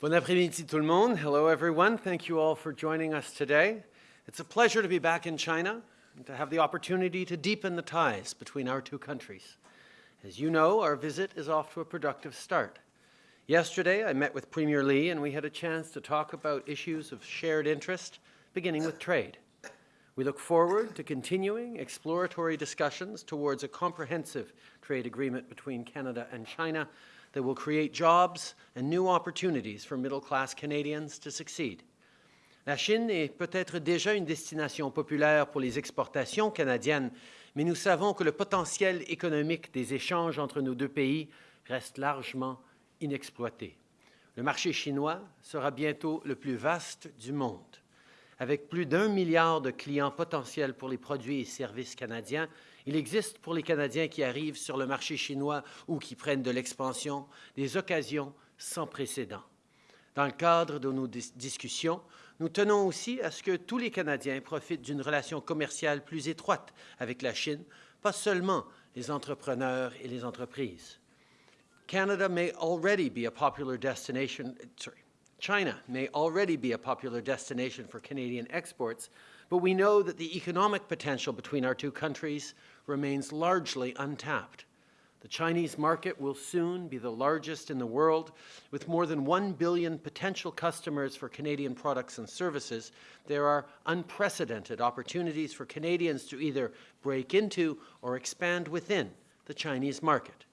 Bon après-midi tout le monde. Hello everyone. Thank you all for joining us today. It's a pleasure to be back in China and to have the opportunity to deepen the ties between our two countries. As you know, our visit is off to a productive start. Yesterday, I met with Premier Li and we had a chance to talk about issues of shared interest, beginning with trade. We look forward to continuing exploratory discussions towards a comprehensive trade agreement between Canada and China that will create jobs and new opportunities for middle-class Canadians to succeed. La Chine est peut-être déjà une destination populaire pour les exportations canadiennes, mais nous savons que le potentiel économique des échanges entre nos deux pays reste largement inexploité. Le marché chinois sera bientôt le plus vaste du monde. Avec plus d'un milliard de clients potentiels pour les produits et services canadiens, il existe pour les Canadiens qui arrivent sur le marché chinois ou qui prennent de l'expansion des occasions sans précédent. Dans le cadre de nos dis discussions, nous tenons aussi à ce que tous les Canadiens profitent d'une relation commerciale plus étroite avec la Chine, pas seulement les entrepreneurs et les entreprises. Canada may already be a popular destination, sorry, China may already be a popular destination for Canadian exports, but we know that the economic potential between our two countries remains largely untapped. The Chinese market will soon be the largest in the world. With more than 1 billion potential customers for Canadian products and services, there are unprecedented opportunities for Canadians to either break into or expand within the Chinese market.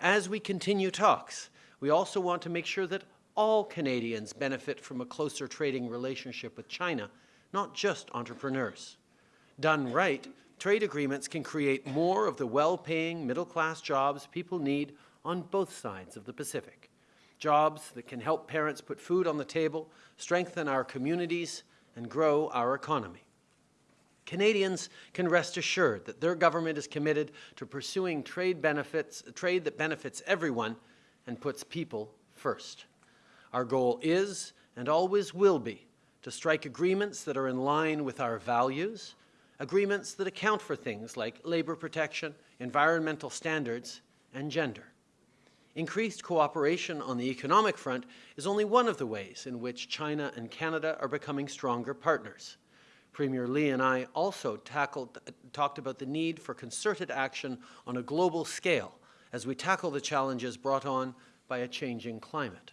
As we continue talks, we also want to make sure that all Canadians benefit from a closer trading relationship with China, not just entrepreneurs. Done right, trade agreements can create more of the well-paying middle-class jobs people need on both sides of the Pacific. Jobs that can help parents put food on the table, strengthen our communities, and grow our economy. Canadians can rest assured that their government is committed to pursuing trade benefits, trade that benefits everyone and puts people first. Our goal is, and always will be, to strike agreements that are in line with our values, agreements that account for things like labor protection, environmental standards, and gender. Increased cooperation on the economic front is only one of the ways in which China and Canada are becoming stronger partners. Premier Li and I also tackled, talked about the need for concerted action on a global scale as we tackle the challenges brought on by a changing climate.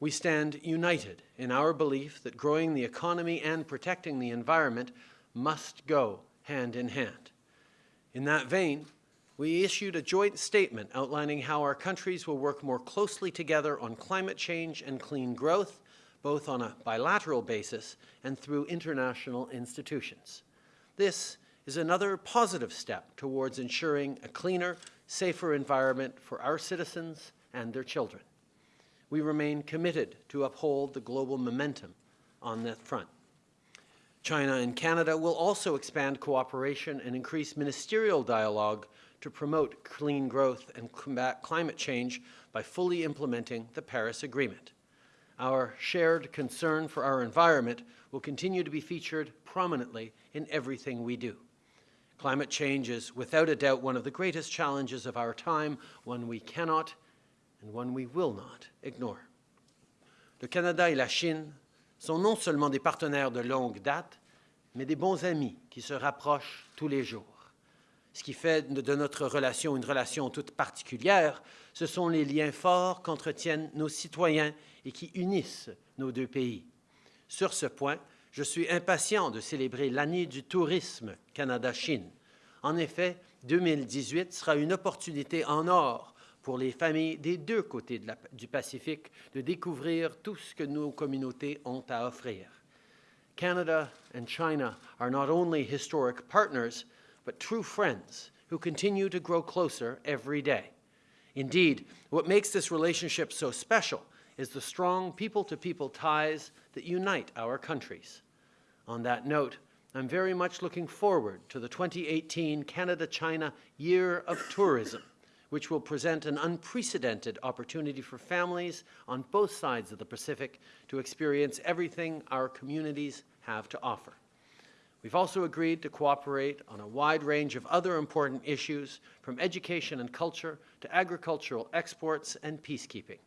We stand united in our belief that growing the economy and protecting the environment must go hand in hand. In that vein, we issued a joint statement outlining how our countries will work more closely together on climate change and clean growth, both on a bilateral basis and through international institutions. This is another positive step towards ensuring a cleaner, safer environment for our citizens and their children we remain committed to uphold the global momentum on that front. China and Canada will also expand cooperation and increase ministerial dialogue to promote clean growth and combat climate change by fully implementing the Paris Agreement. Our shared concern for our environment will continue to be featured prominently in everything we do. Climate change is without a doubt one of the greatest challenges of our time, one we cannot and one we will not ignore. Le Canada et la Chine sont non seulement des partenaires de longue date, mais des bons amis qui se rapprochent tous les jours. Ce qui fait de notre relation une relation toute particulière, ce sont les liens forts qu'entretiennent nos citoyens et qui unissent nos deux pays. Sur ce point, je suis impatient de célébrer l'année du tourisme Canada-Chine. En effet, 2018 sera une opportunité en or pour les familles des deux côtés de la, du Pacifique de découvrir tout ce que nos communautés ont à offrir. Canada and China are not only historic partners, but true friends who continue to grow closer every day. Indeed, what makes this relationship so special is the strong people-to-people -people ties that unite our countries. On that note, I'm very much looking forward to the 2018 Canada-China Year of Tourism, which will present an unprecedented opportunity for families on both sides of the Pacific to experience everything our communities have to offer. We've also agreed to cooperate on a wide range of other important issues, from education and culture to agricultural exports and peacekeeping.